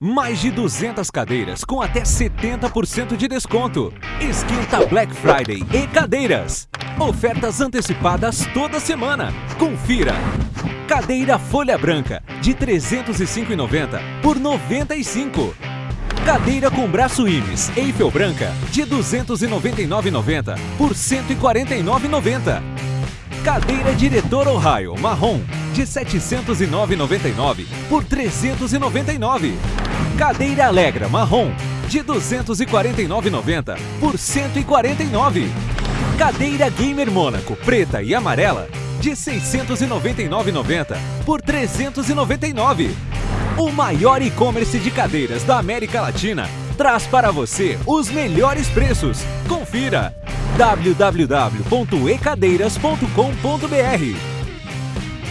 Mais de 200 cadeiras com até 70% de desconto. Esquenta Black Friday e cadeiras. Ofertas antecipadas toda semana. Confira. Cadeira folha branca de 305,90 por 95. Cadeira com braço Imes Eiffel branca de 299,90 por 149,90. Cadeira diretor Ohio marrom de 709,99 por 399. Cadeira Alegra marrom de 249,90 por 149. Cadeira Gamer Mônaco preta e amarela de 699,90 por 399. O maior e-commerce de cadeiras da América Latina traz para você os melhores preços. Confira www.ecadeiras.com.br